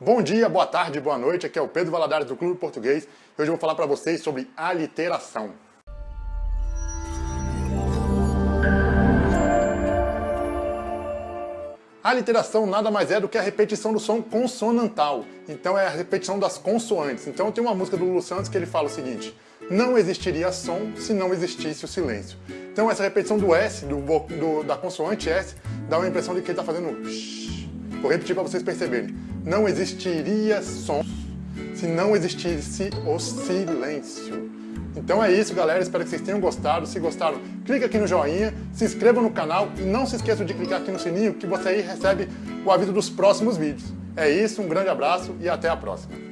Bom dia, boa tarde, boa noite, aqui é o Pedro Valadares do Clube Português hoje eu vou falar para vocês sobre aliteração. A aliteração nada mais é do que a repetição do som consonantal, então é a repetição das consoantes. Então tem uma música do Lulu Santos que ele fala o seguinte, não existiria som se não existisse o silêncio. Então essa repetição do S, do, do, da consoante S, dá uma impressão de que ele está fazendo Vou repetir para vocês perceberem. Não existiria som se não existisse o silêncio. Então é isso, galera. Espero que vocês tenham gostado. Se gostaram, clica aqui no joinha, se inscreva no canal e não se esqueça de clicar aqui no sininho que você aí recebe o aviso dos próximos vídeos. É isso, um grande abraço e até a próxima.